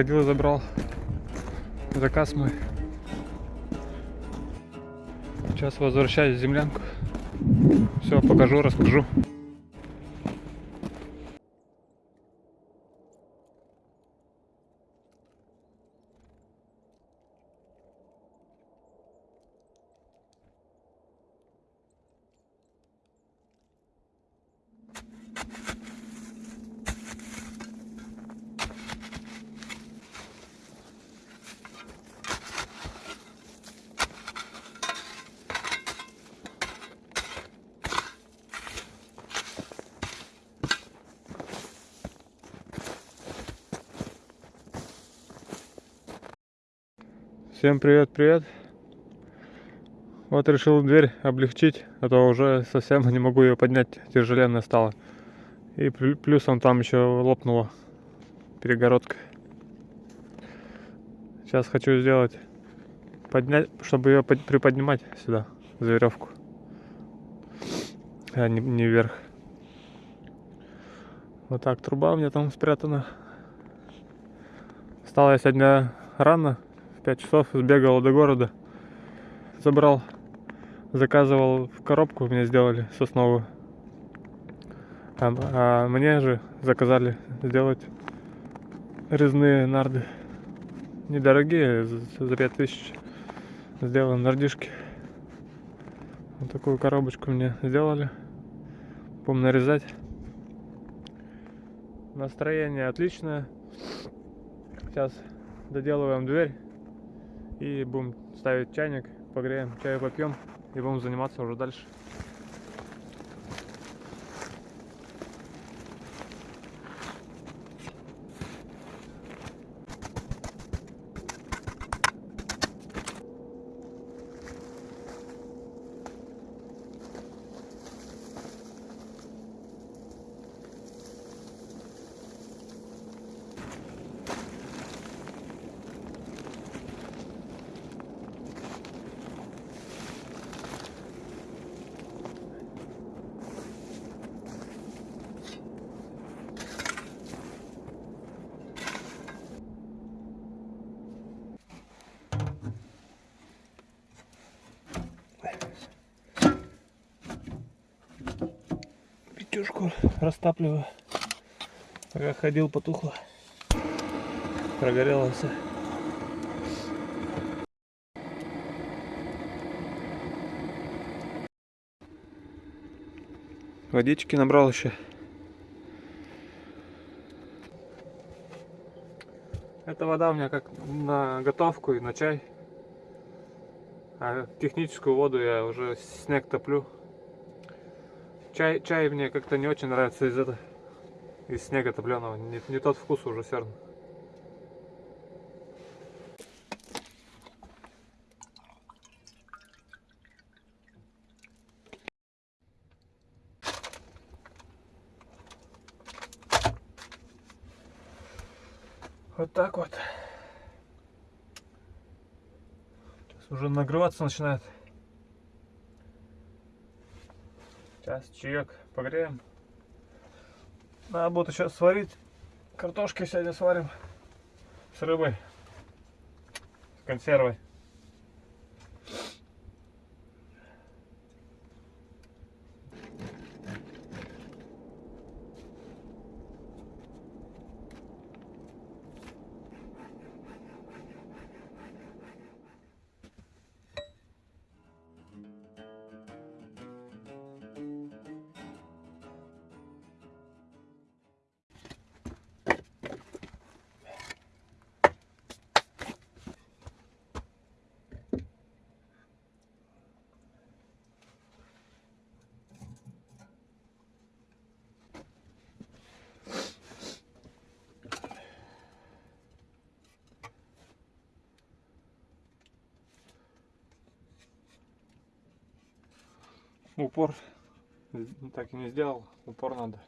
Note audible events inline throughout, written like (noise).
сходил и забрал заказ мой. Сейчас возвращаюсь в землянку. Все, покажу, расскажу. Всем привет, привет. Вот решил дверь облегчить, а то уже совсем (laughs) не могу ее поднять, тяжеленная стала. И плюсом там еще лопнула перегородка. Сейчас хочу сделать, поднять, чтобы ее приподнимать сюда, за веревку. А не, не вверх. Вот так, труба у меня там спрятана. Встал я сегодня рано, 5 часов сбегал до города, забрал, заказывал в коробку, мне сделали сосновую. А, а мне же заказали сделать резные нарды. Недорогие, за 5000 сделаны нардишки. Вот такую коробочку мне сделали. Будем нарезать. Настроение отличное. Сейчас доделываем дверь. И будем ставить чайник, погреем, чай попьем и будем заниматься уже дальше. Печушку растапливаю. Пока ходил, потухло. Прогорело все. Водички набрал еще. Эта вода у меня как на готовку и на чай. А техническую воду я уже снег топлю. Чай, чай мне как-то не очень нравится из этого, из снега топленого. Не, не тот вкус уже все равно. Вот так вот. Сейчас уже нагреваться начинает. Сейчас чаек погреем. Надо будет еще сварить. Картошки сегодня сварим с рыбой, с консервой. Упор. Так и не сделал, упор надо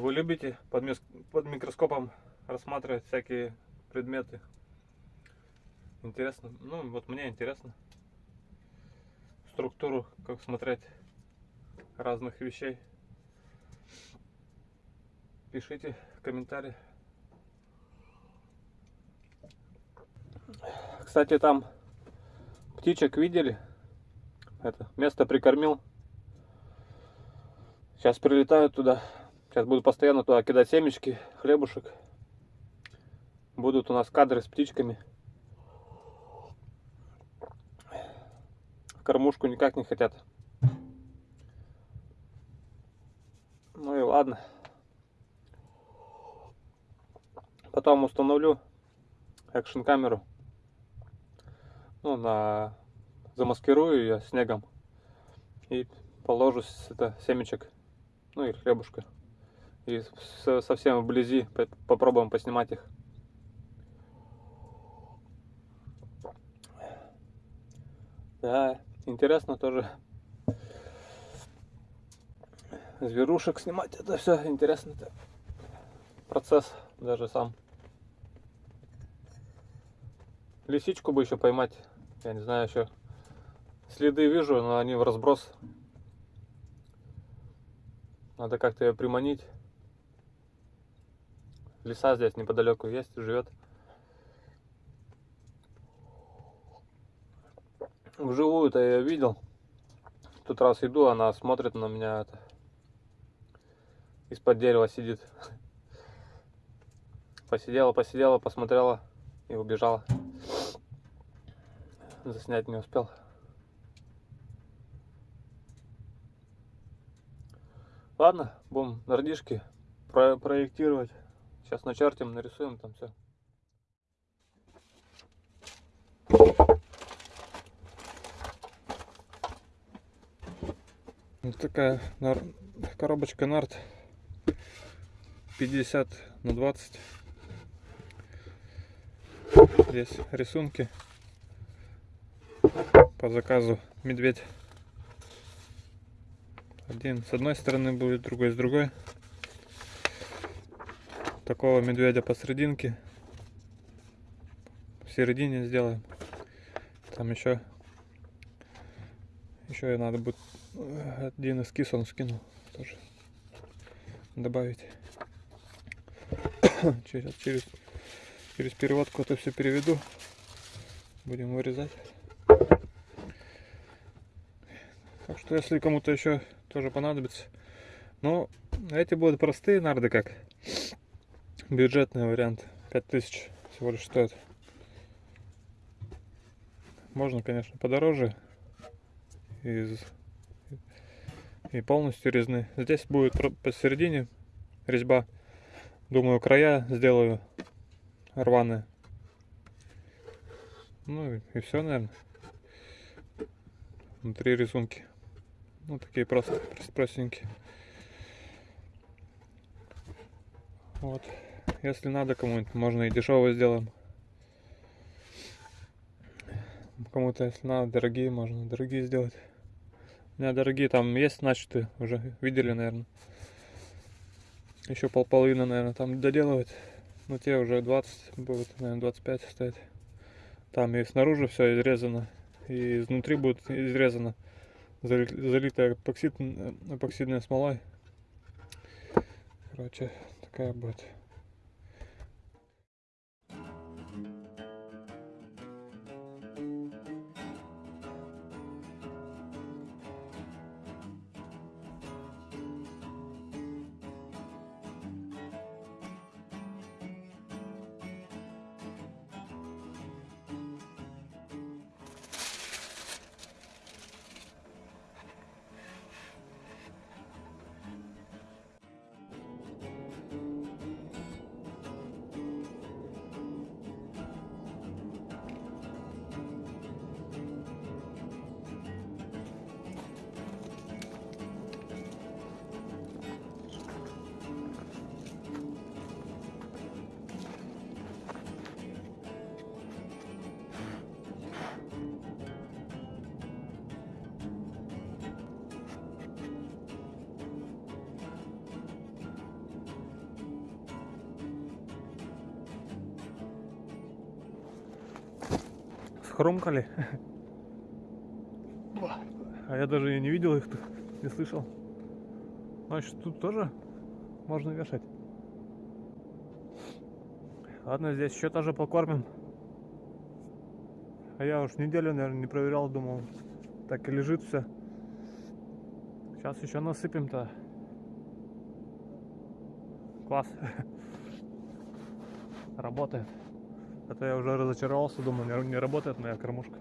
Вы любите под, под микроскопом рассматривать всякие предметы? Интересно. Ну, вот мне интересно. Структуру, как смотреть разных вещей. Пишите комментарии. Кстати, там птичек видели? Это место прикормил. Сейчас прилетают туда. Сейчас буду постоянно туда кидать семечки, хлебушек. Будут у нас кадры с птичками. Кормушку никак не хотят. Ну и ладно. Потом установлю экшн камеру. Ну, на замаскирую ее снегом и положу это семечек, ну и хлебушка. И совсем вблизи по- попробуем поснимать их. Да, интересно тоже. Зверушек снимать, это все интересно. -то. Процесс даже сам. Лисичку бы еще поймать. Я не знаю еще. Следы вижу, но они в разброс. Надо как-то ее приманить. Лиса здесь неподалеку есть, живет. Вживую-то я ее видел. В тот раз иду, она смотрит на меня. Это, из-под дерева сидит. Посидела, посидела, посмотрела и убежала. Заснять не успел. Ладно, будем нардишки про проектировать. Сейчас начертим, нарисуем там все. Вот такая нар- коробочка нарт 50 на 20. Здесь рисунки по заказу медведь. Один с одной стороны будет, другой с другой. Такого медведя посерединке. В середине сделаем. Там еще еще и надо будет э, один эскиз он скинул тоже добавить. (coughs) через, через, через переводку это все переведу. Будем вырезать. Так что если кому-то еще тоже понадобится. Но эти будут простые нарды как. Бюджетный вариант. 5000 всего лишь стоит. Можно, конечно, подороже. Из... И полностью резны. Здесь будет посередине резьба. Думаю, края сделаю рваные. Ну и, и все, наверное. Внутри рисунки. Ну, такие просто прос- простенькие. Вот. Если надо кому-нибудь, можно и дешевые сделаем. Кому-то, если надо, дорогие, можно дорогие сделать. У меня дорогие там есть начаты, уже видели, наверное. Еще пол половины, наверное, там доделывать. Ну, те уже 20 будут, наверное, 25 стоять. Там и снаружи все изрезано, и изнутри будет изрезано зали- залитая эпоксид, эпоксидной смолой. Короче, такая будет. Хрумкали. А я даже и не видел их, не слышал. Значит, тут тоже можно вешать. Ладно, здесь еще тоже покормим. А я уж неделю, наверное, не проверял, думал, так и лежит все. Сейчас еще насыпем-то. Класс. (laughs) Работает. Это я уже разочаровался, думаю, не, не работает моя кормушка.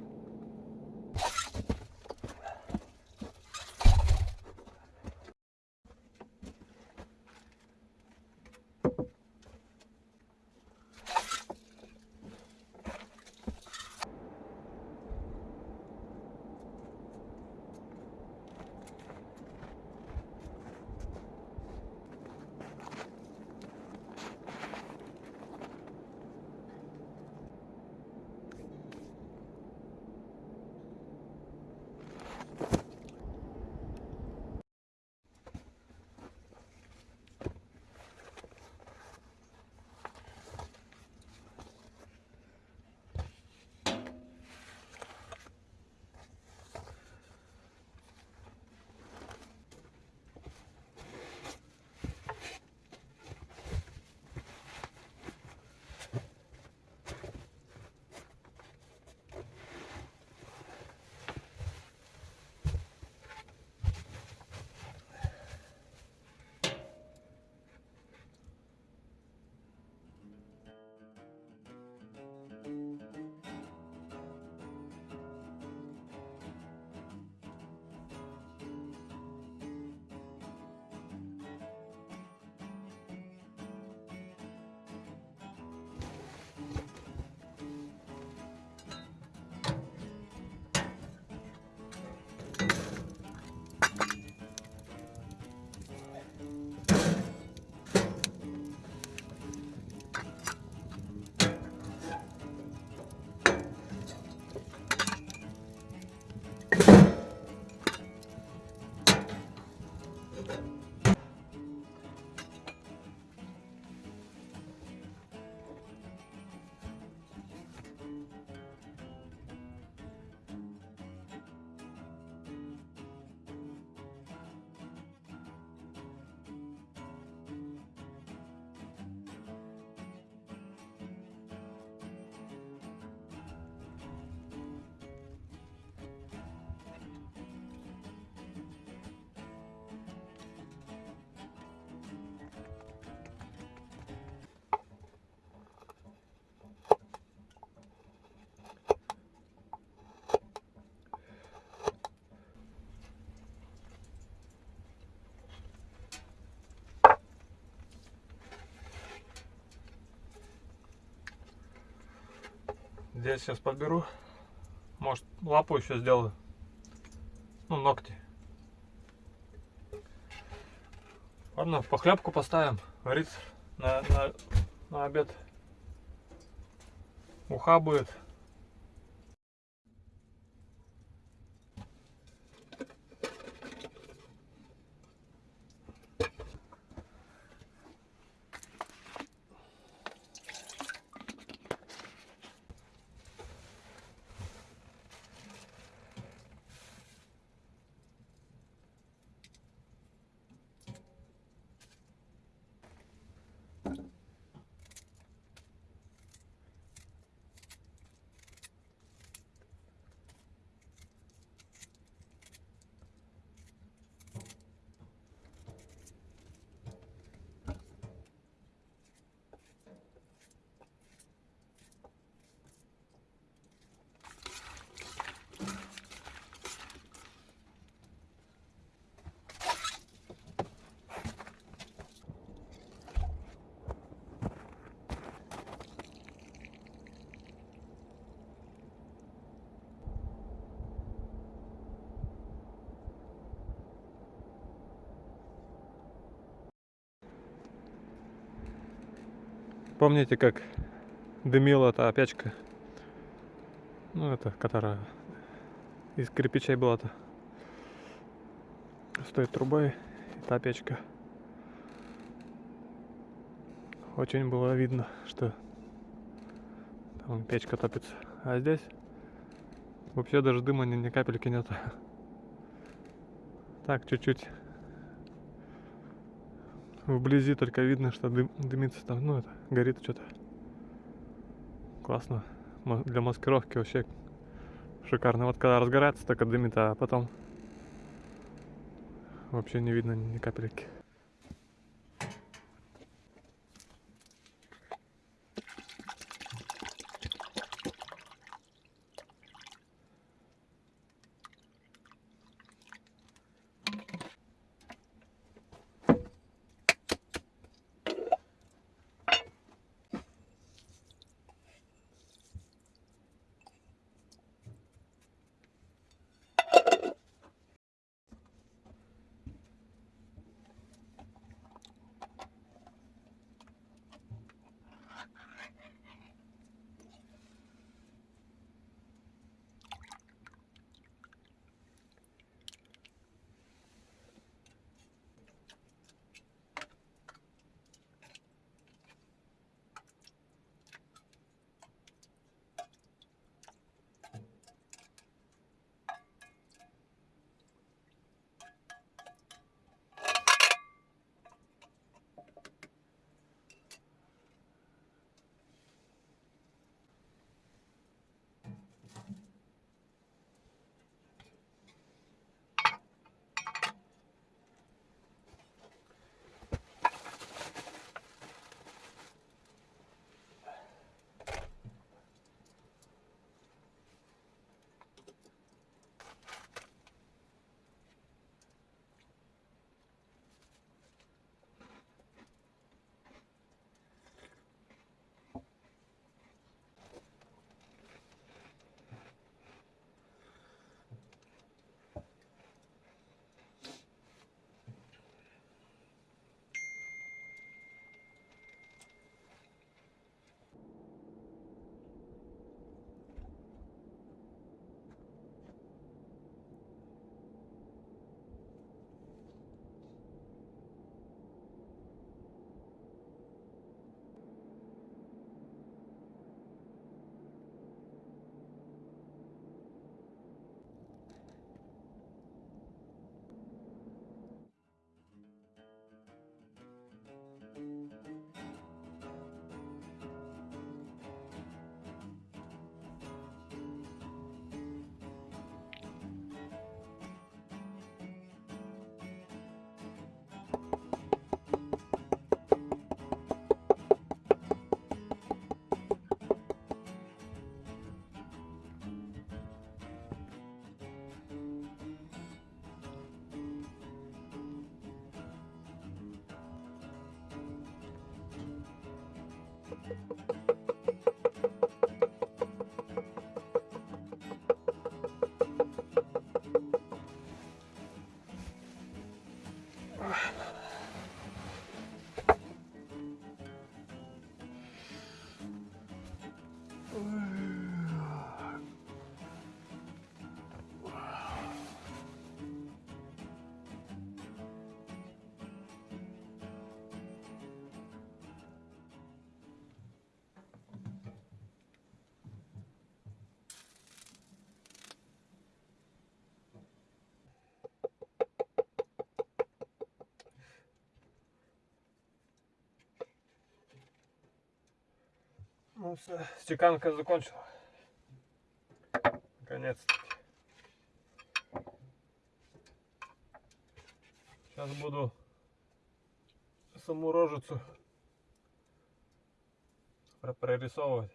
Здесь сейчас подберу. Может, лапу еще сделаю. Ну, ногти. Ладно, похлебку поставим. Варить на, на, на обед. Уха будет. Помните, как дымила та печка? Ну, это, которая из кирпичей была-то. С той трубой и та печка. Очень было видно, что там печка топится. А здесь Вообще даже дыма ни, ни капельки нет. Так, чуть-чуть. Вблизи только видно, что дым, дымится там, ну это, горит что-то. Классно. Для маскировки вообще шикарно. Вот когда разгорается, только дымит, а потом вообще не видно ни капельки. Ну все, стеканка закончила. Наконец-таки. Сейчас буду саму рожицу про- прорисовывать.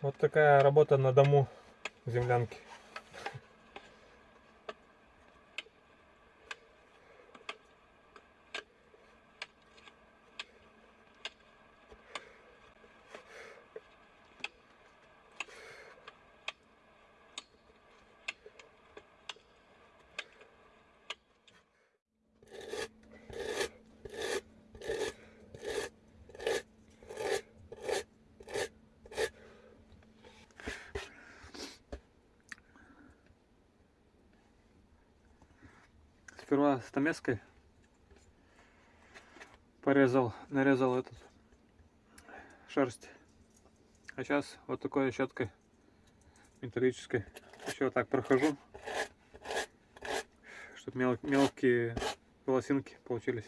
Вот такая работа на дому землянки. Сперва стамеской порезал, нарезал этот шерсть. А сейчас вот такой щеткой металлической еще вот так прохожу, чтобы мел мелкие волосинки получились.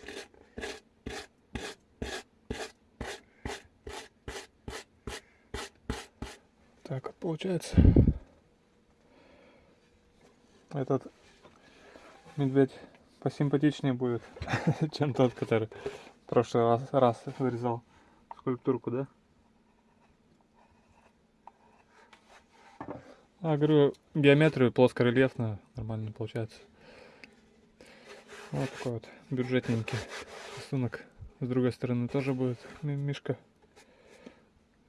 Так вот получается. Этот медведь посимпатичнее будет, (laughs) чем тот, который в прошлый раз, раз вырезал скульптурку, да? А, говорю, геометрию плоскорельефную нормально получается. Вот такой вот бюджетненький рисунок. С другой стороны тоже будет ми- мишка.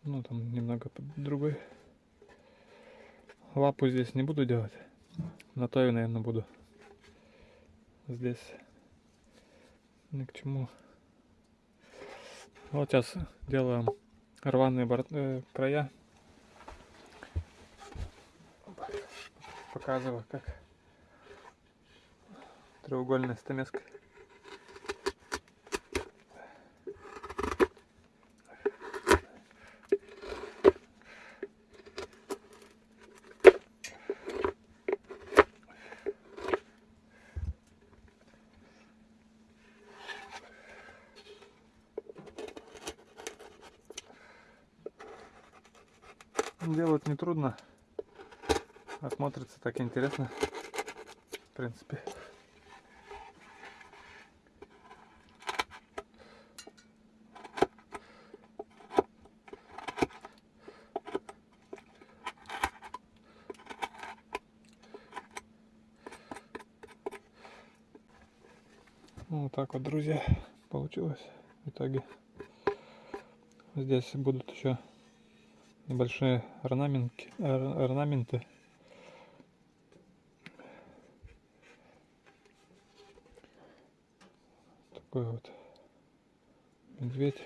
Ну, там немного другой. Лапу здесь не буду делать. На то и, наверное, буду. Здесь ни к чему. Вот сейчас делаем рваные бор- э, края. Показываю, как треугольная стамеска. Делать нетрудно. А смотрится так интересно. В принципе. Ну, Вот так вот, друзья, получилось в итоге. Здесь будут еще небольшие орнаментки, ор- орнаменты. Такой вот медведь.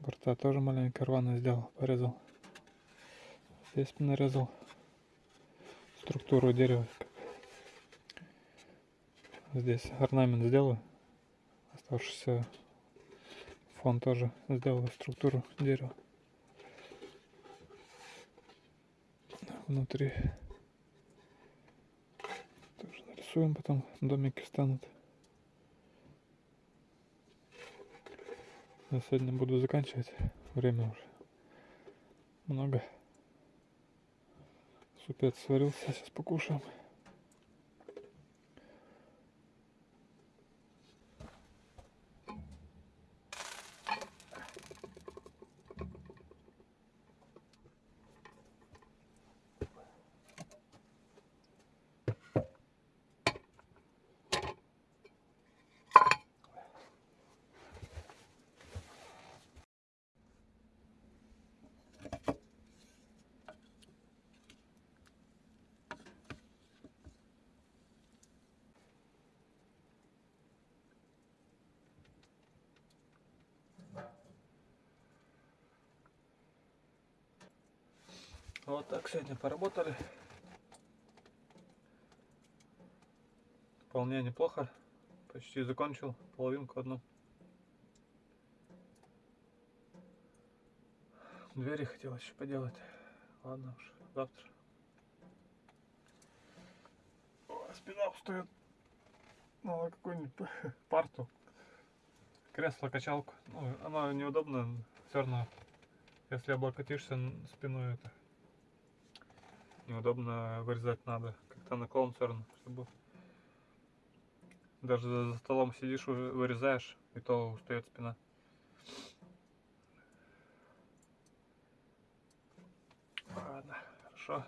Борта тоже маленько рвано сделал, порезал. Здесь нарезал структуру дерева. Здесь орнамент сделаю. Оставшийся фон тоже сделаю структуру дерева. Внутри. Тоже нарисуем, потом домики станут. На сегодня буду заканчивать. Время уже много. Супец сварился, сейчас покушаем. Вот так сегодня поработали. Вполне неплохо. Почти закончил половинку одну. Двери хотел еще поделать. Ладно уж, завтра. Ой, спина устает. Надо какую-нибудь (laughs) парту. Кресло-качалку. Ну, оно неудобно. Все равно, если облокотишься спиной, это неудобно вырезать надо. Как-то наклон все равно, чтобы даже за столом сидишь, вы- вырезаешь, и то устает спина. Ладно, хорошо.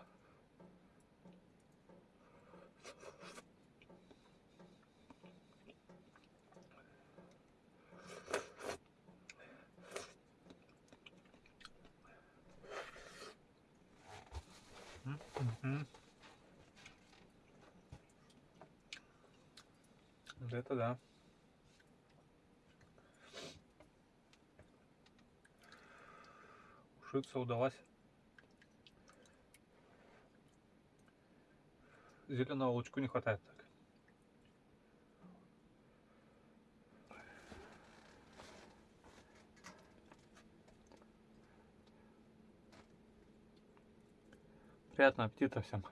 Вот Это да. Ушиться удалось. Зеленого лучку не хватает так. Приятного аппетита всем.